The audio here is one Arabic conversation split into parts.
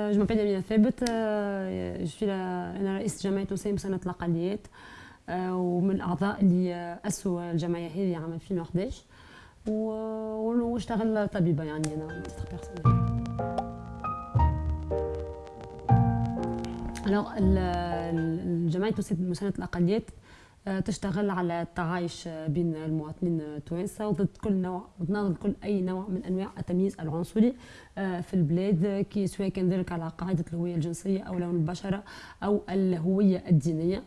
je m'appelle أمينة ثابت je suis أنا رئيس جمعية وسائل مساندة الأقليات ومن الأعضاء اللي أسسوا الجمعية هذه عام 2011 واشتغل طبيبة يعني أنا alors الجمعية مساندة الأقليات آه، تشتغل على التعايش بين المواطنين التوانسة وضد كل نوع ضد كل أي نوع من أنواع التمييز العنصري آه، في البلاد كي سواء كان ذلك على قاعدة الهوية الجنسية أو لون البشرة أو الهوية الدينية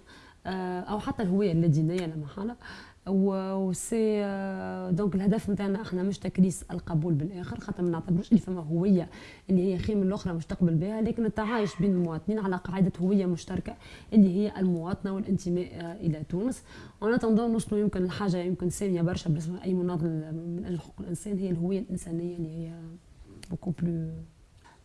آه، أو حتى الهوية اللادينية لا محالة. و c'est donc الهدف نتاعنا إحنا مش تكريس القبول بالاخر خاطر ما نعتبروش اللي فما هوية اللي هي خير من الأخرى مش تقبل بها لكن التعايش بين المواطنين على قاعدة هوية مشتركة اللي هي المواطنة والانتماء إلى تونس. وأنا تنظن نوصلوا يمكن الحاجة يمكن ساميه برشا بالنسبة أي مناضل من أجل حقوق الإنسان هي الهوية الإنسانية اللي هي beaucoup plus آه،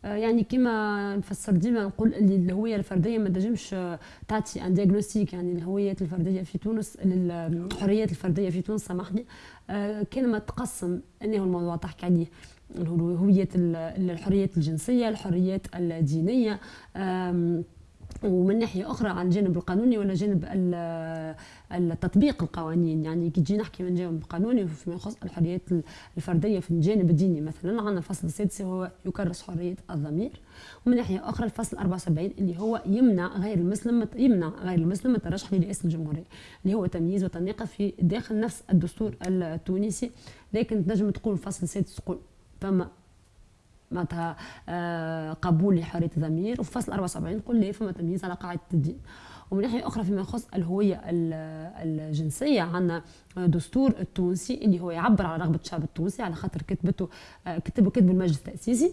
يعني كما نفسر ديما نقول اللي الهوية الفردية ما تنجمش آه، تعطي un diagnostic يعني الهويات الفردية في تونس الحريات الفردية في تونس سامحني. آه، كان ما تقسم إنه الموضوع تحكي عليه هوية الحريات الجنسية الحريات الدينية. ومن ناحية أخرى على الجانب القانوني ولا جانب التطبيق القوانين. يعني كي تجي نحكي من جانب قانوني فيما يخص الحريات الفردية في الجانب الديني مثلا عندنا الفصل السادس هو يكرس حرية الضمير. ومن ناحية أخرى الفصل 74 اللي هو يمنع غير المسلم يمنع غير المسلم الترشح لرئاسه الجمهورية اللي هو تمييز وتنقية في داخل نفس الدستور التونسي. لكن تنجم تقول الفصل السادس تقول فما معناتها آه، قبول لحرية الضمير. وفي فصل 74 نقول لا فما تمييز على قاعدة الدين ومن ناحية أخرى فيما يخص الهوية الجنسية عندنا دستور التونسي اللي هو يعبر على رغبة الشعب التونسي على خاطر كتبته آه، كتبه كتب المجلس التأسيسي.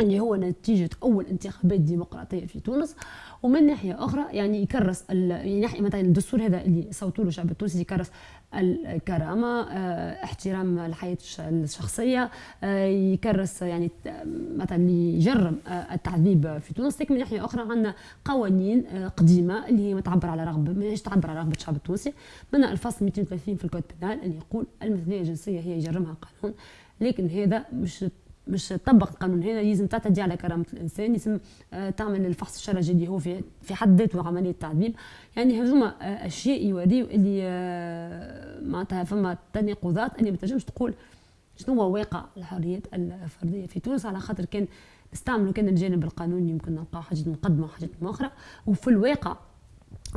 اللي هو نتيجة أول انتخابات ديمقراطية في تونس ومن ناحية أخرى يعني يكرس يعني ناحية مثلا الدستور هذا اللي صوتوا له الشعب التونسي يكرس الكرامة آه احترام الحياة الشخصية آه يكرس يعني مثلا يجرم آه التعذيب في تونس. لكن من ناحية أخرى عندنا قوانين آه، قديمة اللي هي ما تعبر على رغبة ما تعبر على رغبة الشعب التونسي. منها الفصل 230 في الكود بينال اللي يقول المثلية الجنسية هي يجرمها قانون. لكن هذا مش مش تطبق القانون هذا لازم تعتدي على كرامة الإنسان لازم آه، تعمل الفحص الشرجي اللي هو في في حد ذاته عملية تعذيب يعني هذوما آه، أشياء يوريو اللي آه، معناتها فما تناقضات اللي ما تنجمش تقول شنو هو واقع الحريات الفردية. في تونس على خاطر كان نستعملوا كان الجانب القانوني يمكن نلقاو حاجات مقدمة وحاجات أخرى وفي الواقع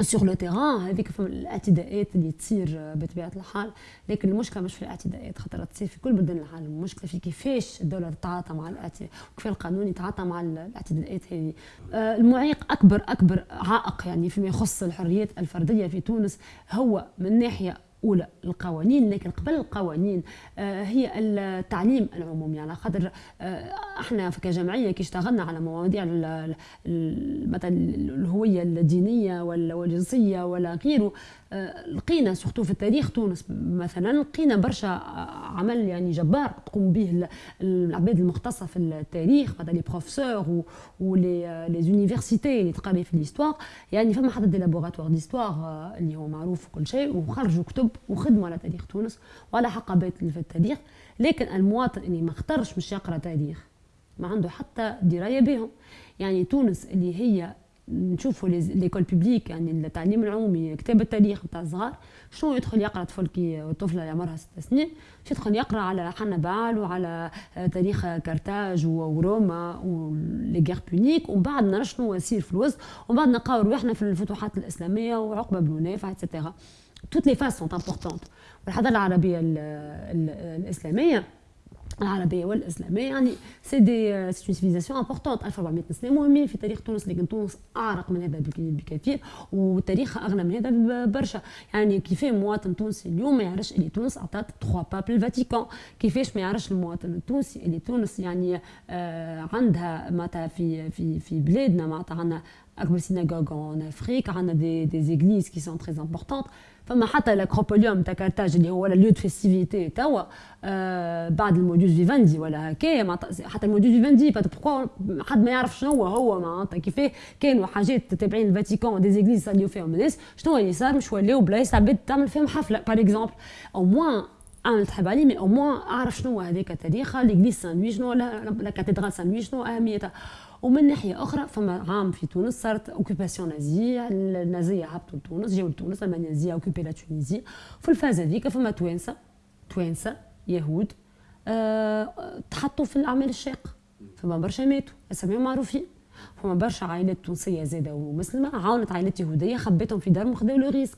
سور لو تيران هذيك في الأعتداءات اللي تصير بطبيعة الحال. لكن المشكلة مش في الاعتداءات خاطر تصير في كل بلدان العالم. المشكلة في كيفاش الدولة تتعاطى مع الاعتداء وكيف القانون يتعاطى مع الاعتداءات هذه. آه، المعيق اكبر أكبر عائق يعني فيما يخص الحريات الفردية في تونس هو من ناحية اولى القوانين لكن قبل القوانين. آه، هي التعليم العمومي. على خاطر آه، إحنا كجمعية كي اشتغلنا على مواضيع مثلا الهوية الدينية والجنسية ولا غيره. آه، لقينا surtout في التاريخ تونس مثلا لقينا برشا عمل يعني جبار تقوم به العباد المختصة في التاريخ مثلا les professeurs و les les universitaires اللي تقري في l'histoire يعني فما حتى des laboratoires d'histoire اللي هو معروف وكل شيء وخرجوا كتب وخدموا على تاريخ تونس وعلى حقبات في التاريخ لكن المواطن اللي ما اختارش مش يقرأ تاريخ ما عنده حتى دراية بهم. يعني تونس اللي هي نشوفوا l'école publique يعني التعليم العمومي كتاب التاريخ نتاع الصغار شنو يدخل يقرأ طفل كي طفله عمرها ست سنين؟ باش يدخل يقرأ على حنبال وعلى تاريخ Carthage وروما و les guerres puniques ومن بعد نرى شنو يصير في الوسط ومن بعد نلقاو رواحنا في الفتوحات الإسلامية وعقبة بن نافع et cetera toutes les phases sont importantes والحضارة العربية الإسلامية العربية والإسلامية يعني c'est des c'est une civilisation importante 1400 سنة مهمين في تاريخ تونس لكن تونس أعرق من هذا بكثير وتاريخها أغنى من هذا برشا. يعني كيف مواطن تونسي اليوم ما يعرفش اللي تونس اعطت 3 papes للفاتيكان كيفاش ما يعرفش المواطن التونسي اللي تونس؟ يعني آه عندها معناتها في في في بلادنا معناتها عندنا اكبر سيناغوغ ان افريك عندنا دي دي زيغليز كي سون تري امبورطونت فما حتى الاكروبوليوم تاع كارتاج اللي هو لو دو فيستيفيتي توا آه بعد الموديوس فيفاندي ولا هكايا حتى الموديوس فيفاندي بوركوا حد ما يعرف شنو هو هو معناتها كيفاه كانوا حاجات تابعين الفاتيكان دي زيغليز يصليو فيهم الناس شنو اللي صار مش ولاو بلايص عباد تعمل فيهم حفله باغ اكزومبل او موان أنا تحب عليه مي أو موان أعرف شنو هذاك تاريخها ليغليز سان لوي شنو لا كاتدرال سان لوي شنو اهميتها ومن ناحية أخرى فما عام في تونس صارت occupation نازية النازية هبطوا لتونس جاوا لتونس ألمانيا النازيه occupait la Tunisie في ال phase هذيك فما توانسة توانسة يهود أه تحطوا في الأعمال الشاقه فما برشا ماتوا أساميهم معروفين. فما برشا عائلات تونسية زادة ومسلمة عاونت عائلات يهودية خبيتهم في دارهم خذوا le risque.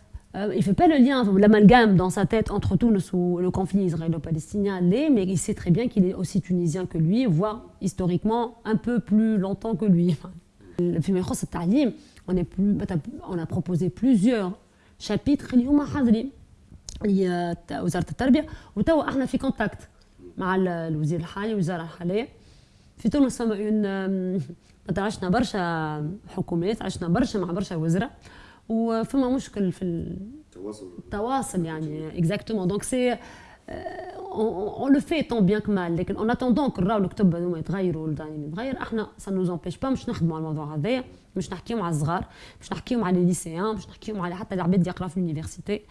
Euh, il ne fait pas le lien, l'amalgame dans sa tête entre Tunis ou le conflit israélo-palestinien l'est, mais il sait très bien qu'il est aussi tunisien que lui, voire historiquement un peu plus longtemps que lui. On, est plus, on a proposé plusieurs chapitres اليوم حاضرين وزاره التربيه وتوا احنا في كونتاكت مع الوزير الحالي والوزاره الحاليه في تونس فما اون عشنا برشا حكومات عشنا برشا مع برشا وزراء وفما مشكل في التواصل. التواصل يعني exactement donc si on le fait tant bien que mal لكن en attendant que راهو الكتب هذوما يتغيروا والدانين يتغير إحنا ça nous empêche pas مش نخدموا على الموضوع هذايا مش نحكيو مع الصغار مش نحكيو مع les lycéens مش نحكيو على حتى العباد يقراو في ال université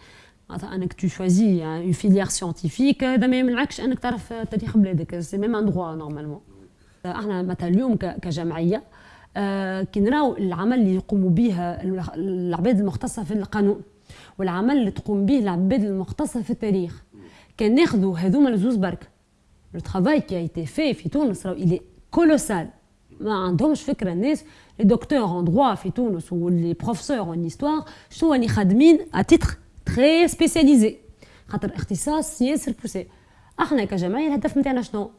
معناتها أنك tu choisis une filière scientifique هذا ما يمنعكش أنك تعرف تاريخ بلادك. c'est même un droit normalement إحنا مثلا اليوم كجمعية آه كي نراو العمل اللي يقوموا به العباد المختصه في القانون والعمل اللي تقوم به العباد المختصه في التاريخ كان ناخذوا هذوما الزوز برك لو ترافاي كي ايتي في في تونس راهو الي كولوسال ما عندهمش فكره الناس لي دكتور ان دروا في تونس ولي بروفيسور ان استوار شنو راني خادمين ا تيتر تري سبيسياليزي خاطر اختصاص ياسر بوسي احنا كجمعيه الهدف نتاعنا شنو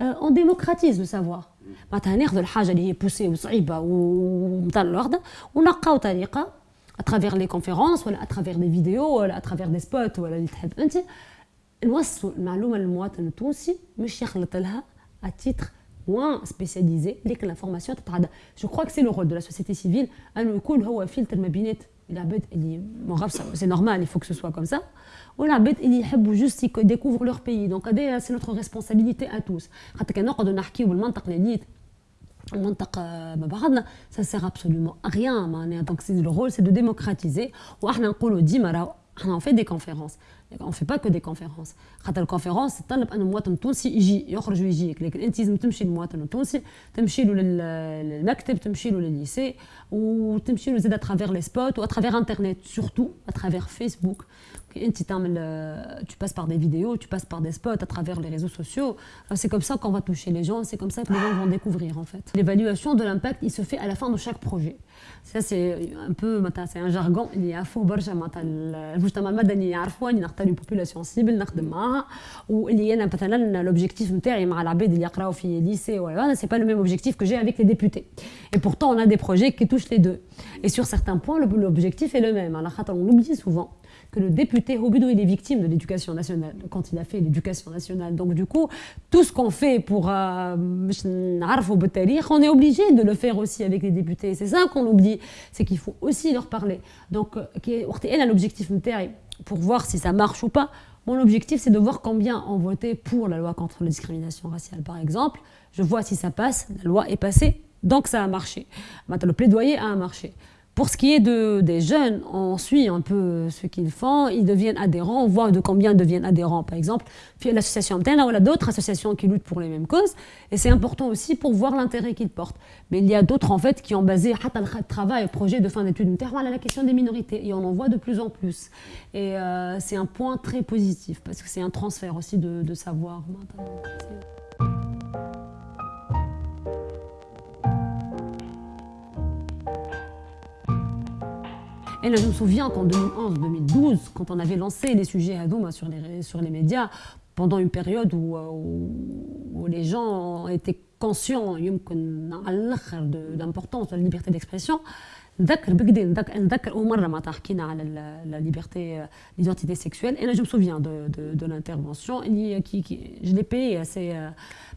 اون ديموكراتيز لو سافوار معناتها ناخذ الحاجه اللي هي بوسي وصعيبه ومثل الوحده ونلقاو طريقه اترافيغ لي كونفيرونس ولا اترافيغ دي فيديو ولا اترافيغ دي سبوت ولا اللي تحب انت نوصلوا المعلومه للمواطن التونسي مش يخلط لها اتيتر moins spécialisé لكن l'information تتعدى جو كخوا سي لو رول دو لا سوسيتي سيفيل انه يكون هو فلتر ما بينات العباد c'est normal, il faut que ce soit comme ça. Ou la juste ils découvrent leur pays. Donc, hein, c'est notre responsabilité à tous. Ça sert absolument à rien. Donc, le rôle, c'est de démocratiser. Ou On fait des conférences. غيان معناها دونك سي لو رول سي دو ديموكراتيزي واحنا نقولوا ديما راهو احنا اون في دي كونفيرونس اون في با كو دي كونفيرونس خاطر الكونفيرونس تطلب ان المواطن التونسي يجي يخرج ويجيك لكن انت لازم تمشي للمواطن التونسي تمشي له للمكتب تمشي له للليسي وتمشي له زاد اترافير لي سبوت واترافير انترنت سورتو اترافير فيسبوك tu passes par des vidéos, tu passes par des spots à travers les réseaux sociaux. C'est comme ça qu'on va toucher les gens, c'est comme ça que les gens vont découvrir en fait. L'évaluation de l'impact, il se fait à la fin de chaque projet. Ça c'est un peu, c'est un jargon اللي يعرفوه برشا معناتها المجتمع المدني يعرفوه اني نختار بوبولاسيون سيبل نخدم معاها واللي انا مثلا لوبجيكتيف نتاعي مع العباد اللي يقراو في ليسي ولا سي با لو ميم اوبجيكتيف que j'ai avec les députés. Et pourtant on a des projets qui touchent les deux. Et sur certains points l'objectif est le même. على خاطر on l'oublie souvent que le député Robido il est victime de l'éducation nationale quand il a fait l'éducation nationale. Donc du coup, tout ce qu'on fait pour euh, on est obligé de le faire aussi avec les députés. C'est ça qu'on oublie, c'est qu'il faut aussi leur parler. Donc, euh, l'objectif pour voir si ça marche ou pas. Mon objectif, c'est de voir combien ont voté pour la loi contre la discrimination raciale, par exemple. Je vois si ça passe, la loi est passée, donc ça a marché. Maintenant, le plaidoyer a marché. Pour ce qui est de, des jeunes, on suit un peu ce qu'ils font, ils deviennent adhérents, on voit de combien ils deviennent adhérents. Par exemple, l'association Mtena, ou d'autres associations qui luttent pour les mêmes causes, et c'est important aussi pour voir l'intérêt qu'ils portent. Mais il y a d'autres en fait qui ont basé le travail, projet de fin d'études à la question des minorités, et on en voit de plus en plus. Et euh, c'est un point très positif, parce que c'est un transfert aussi de, de savoir Et là, je me souviens qu'en 2011-2012, quand on avait lancé les sujets Hadoum sur les, sur les médias, pendant une période où, où, les gens étaient conscients d'importance de la liberté d'expression, نذكر بكدي نذكر اول مره معناتها حكينا على لا ليبرتي ليدنتيتي سيكسويل انا جو مسوفيان دو دو دو لانترفونسيون اللي كي كي جو لي باي سي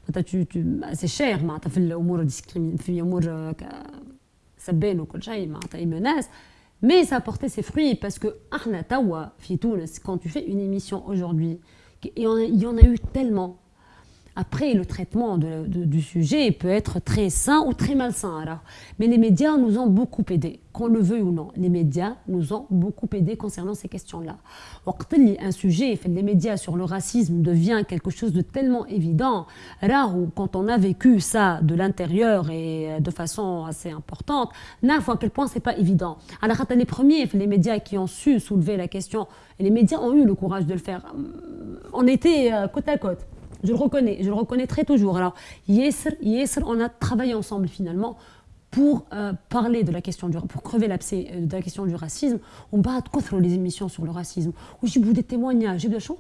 معناتها سي شير معناتها في الامور في امور سبان وكل شيء معناتها اي مناس Mais ça a porté ses fruits parce que Ahna Tawa, quand tu fais une émission aujourd'hui, il y en a eu tellement, après, le traitement du sujet peut être très sain ou très malsain. Alors. Mais les médias nous ont beaucoup aidés, qu'on le veuille ou non. Les médias nous ont beaucoup aidés concernant ces questions-là. Un sujet, les médias sur le racisme devient quelque chose de tellement évident. Là où, quand on a vécu ça de l'intérieur et euh, de façon assez importante, là, à quel point c'est pas évident. Alors, les premiers, les médias qui ont su soulever la question, et les médias ont eu le courage de le faire, on était euh, côte à côte. Je le reconnais, je le reconnaîtrai toujours. Alors, Yesr, Yesr, on a travaillé ensemble finalement pour euh, parler de la question du pour crever l'abcès euh, de la question du racisme. On bat contre les émissions sur le racisme. Où j'ai des témoignages, j'ai choses.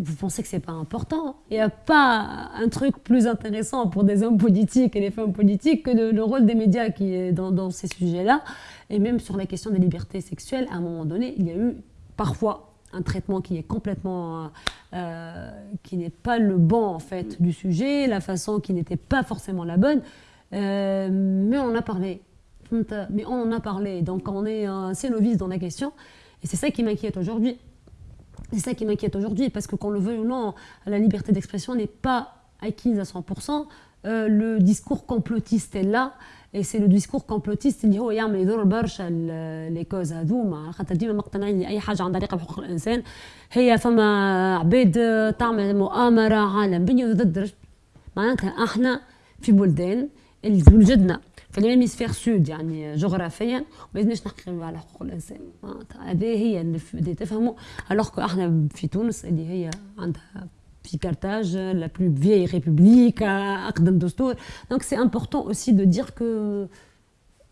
Vous pensez que c'est pas important Il n'y a pas un truc plus intéressant pour des hommes politiques et les femmes politiques que le rôle des médias qui est dans ces sujets-là. Et même sur la question des libertés sexuelles, à un moment donné, il y a eu parfois un traitement qui est complètement, euh, qui n'est pas le bon en fait du sujet, la façon qui n'était pas forcément la bonne, euh, mais on en a parlé. Mais on en a parlé, donc on est assez novice dans la question, et c'est ça qui m'inquiète aujourd'hui. C'est ça qui m'inquiète aujourd'hui, parce que qu'on le veuille ou non, la liberté d'expression n'est pas acquise à 100%. Euh, le discours complotiste est là, et c'est le discours complotiste اللي هو يعمل يضر برشا لي كوز هذوما. خاطر ديما مقتنعين اللي اي حاجة عندها علاقة بحقوق الإنسان هي فما عباد تعمل مؤامرة عالم بني ضد معناتها أحنا في بلدان اللي وجدنا في ال hémisphère sud يعني جغرافيا ما لازمناش نحكي على حقوق الإنسان. هذه هي اللي تفهموا alors أحنا في تونس اللي هي عندها في Carthage, la plus vieille république, أقدم دستور. Donc c'est important aussi de dire que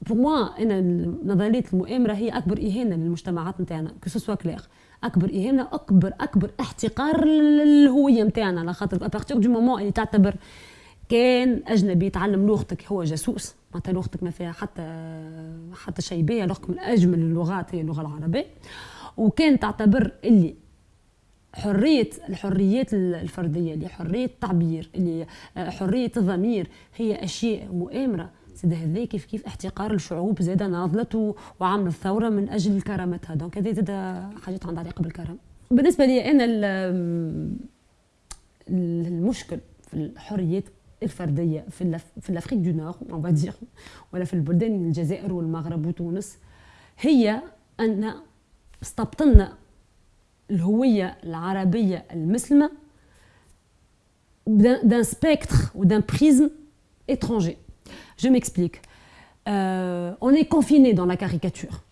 pour moi أنا نظرية المؤامرة هي أكبر إهانة للمجتمعات نتاعنا que ce soit clair أكبر إهانة أكبر أكبر احتقار للهوية نتاعنا. على خاطر à partir du moment اللي تعتبر كان أجنبي يتعلم لغتك هو جاسوس. معناتها لغتك ما فيها حتى حتى شيء باهي لغتك من أجمل اللغات هي اللغة العربية. وكان تعتبر اللي حريه الحريات الفردية اللي حرية التعبير اللي آه، حرية الضمير هي أشياء مؤامرة. زاد هذا كيف كيف احتقار الشعوب زاد ناضلت وعملت ثوره من أجل كرامتها. دونك هذه زاد حاجات عندها علاقة بالكرم. بالنسبة لي أنا المشكل في الحريات الفردية في في l'Afrique du Nord hein ولا في البلدان الجزائر والمغرب وتونس هي أن استبطنا الهويه العربيه المسلمه d'un spectre ou d'un prisme étranger. Je m'explique. Euh, on est confiné dans la caricature.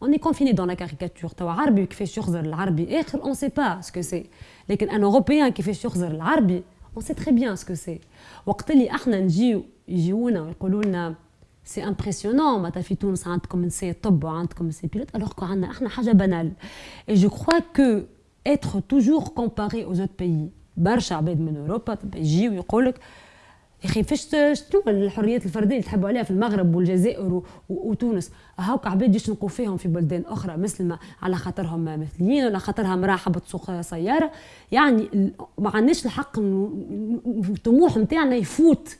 On est confiné dans la caricature. عربي كيفاش يخزر العربي آخر on sait pas ce que c'est. لكن un européen كيفاش يخزر العربي on sait très bien ce que c'est. وقت اللي احنا نجيو يجيونا ويقولوا لنا c'est impressionnant معناتها في تونس عندكم نساء طب وعندكم نساء pilotes alors que عندنا إحنا حاجة banale et je crois que être toujours comparé aux autres pays برشا عباد من اوروبا يجيو يقول لك يا أخي فاش شنو الحريات الفرديه اللي تحبوا عليها في المغرب والجزائر وتونس هاوك عباد يشنقوا فيهم في بلدان أخرى مسلمه على خاطرهم مثليين ولا خاطرها امراه حبت تسوق سياره يعني ما عندناش الحق الطموح نتاعنا يفوت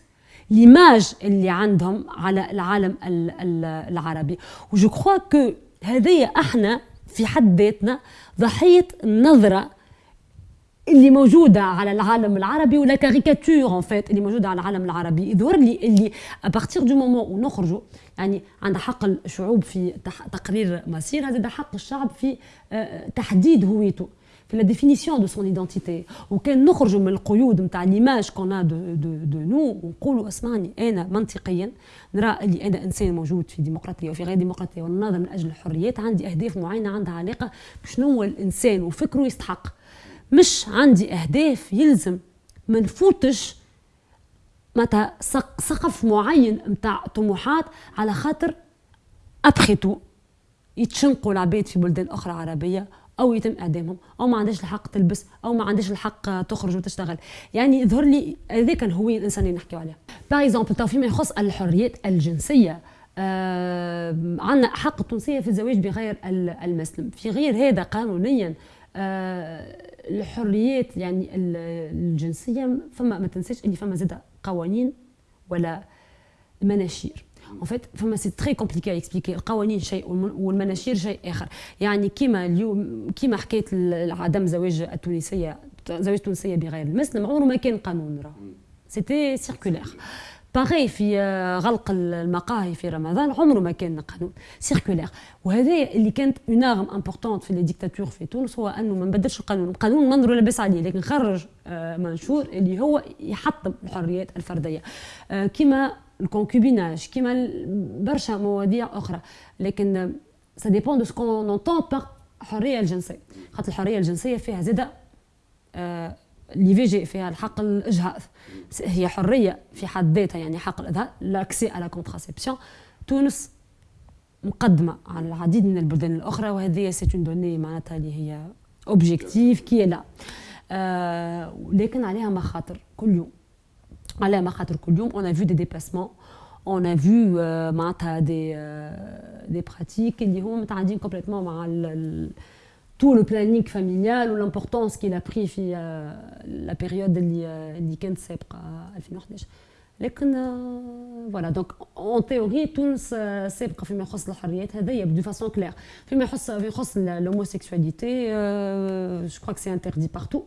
l'image اللي عندهم على العالم العربي. و je crois que هذيا إحنا في حد ذاتنا ضحية النظرة اللي موجودة على العالم العربي و la caricature en fait اللي موجودة على العالم العربي. يظهر لي اللي à partir du moment où نخرجوا يعني عند حق الشعوب في تقرير مصير هذا حق الشعب في آه، تحديد هويته. في la définition de son identité وكان نخرجوا من القيود نتاع l'image qu'on de de de nous ونقولوا اسمعني أنا منطقيا نرى اللي أنا انسان موجود في ديمقراطيه وفي غير ديمقراطيه ونناضل من أجل الحريات عندي اهداف معينه عندها علاقه بشنو هو الانسان وفكره يستحق مش عندي اهداف يلزم ما نفوتش متى سقف معين نتاع طموحات على خاطر après tout يتشنقوا العباد في بلدان أخرى عربيه أو يتم إعدامهم أو ما عندهاش الحق تلبس أو ما عندهاش الحق تخرج وتشتغل. يعني يظهر لي هذاك الهويه الانسانيه نحكيو عليها par exemple tout فيما يخص الحريات الجنسية. آه عندنا حق التونسية في الزواج بغير المسلم. في غير هذا قانونيا آه الحريات يعني الجنسية فما ما تنساش اللي فما زاد قوانين ولا مناشير. en fait فما c'est très compliqué à expliquer القوانين شيء والمناشير شيء آخر. يعني كيما اليوم كيما حكيت عدم زواج التونسيه زواج التونسية بغير المسلم عمره ما كان قانون راه. c'était circulaire pareil في آه، غلق المقاهي في رمضان عمره ما كان قانون. circulaire وهذا اللي كانت une arme importante في les dictatures في تونس هو أنه ما نبدلش القانون. القانون منظر لاباس عليه لكن خرج آه، منشور اللي هو يحطم الحريات الفردية. آه، كما ال concubinage كما برشا مواضيع أخرى. لكن ça dépend de ce qu'on entend par الحريه الجنسية. خاطر الحرية الجنسية فيها زاده ال IVG فيها الحق الإجهاض. هي حرية في حد ذاتها يعني حق الاجهاض l'accès à la contraception تونس مقدمة على العديد من البلدان الأخرى وهذه سي اون دوني معناتها اللي هي اوبجيكتيف كي لا آه لكن عليها مخاطر كل يوم. عليها مخاطر كل يوم اون فيو دي ديباسمون اون ا فيو معناتها دي دي براتيك اللي هما متعدين كومبليتمون مع tout le planning familial ou l'importance qu'il a pris في la période اللي اللي كانت سابقه 2011 لكن فوالا دونك اون تيوري تونس سابقه فيما يخص الحريات هذايا دو فاسون كلير فيما يخص فيما يخص لوموسيكسواليتي جو كخوا سي انتردي بارتو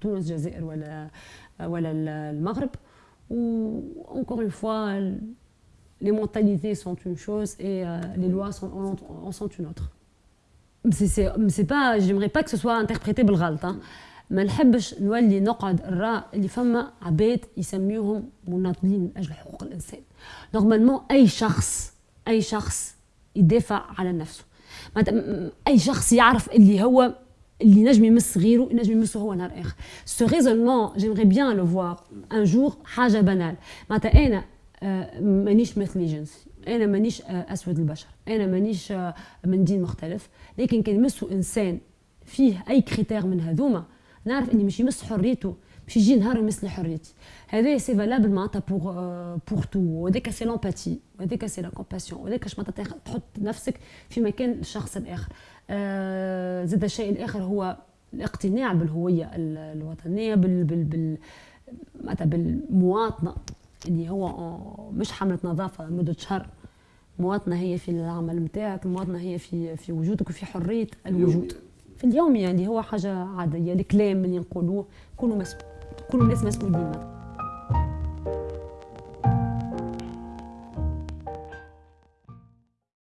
تونس الجزائر ولا ولا المغرب و encore une fois les mentalités sont une chose et les lois sont, en sont une autre سي با جيمري با كو سوا انتربريتي بالغلط ما نحبش نولي نقعد الراء اللي فما عباد يسميوهم مناضلين من اجل حقوق الانسان نورمالمون اي شخص اي شخص يدافع على نفسه اي شخص يعرف اللي هو اللي نجم يمس غيره نجم يمسه هو نهار آخر. ce raisonnement j'aimerais bien le voir un jour حاجة banale. معناتها أنا آه، مانيش مثلي جنسي أنا مانيش آه، أسود البشر. أنا مانيش آه، من دين مختلف. لكن كان يمسوا إنسان فيه أي critère من هذوما نعرف إني مش يمس حريته مش يجي نهار يمس لي حريتي. هذا c'est valable معناتها pour pour tout وهذاك c'est l'empathie وهذاك c'est la compassion وهذاك معناتها تحط نفسك في مكان الشخص الآخر. آه زاد الشيء الآخر هو الاقتناع بالهوية الوطنية بال بال بال معناتها بالمواطنة. اللي هو مش حملة نظافة لمدة شهر. المواطنه هي في العمل نتاعك المواطنه هي في في وجودك وفي حرية الوجود. في اليوم يعني هو حاجة عادية. الكلام اللي نقولوه كلوا مسؤول cu un SMS cu inimă.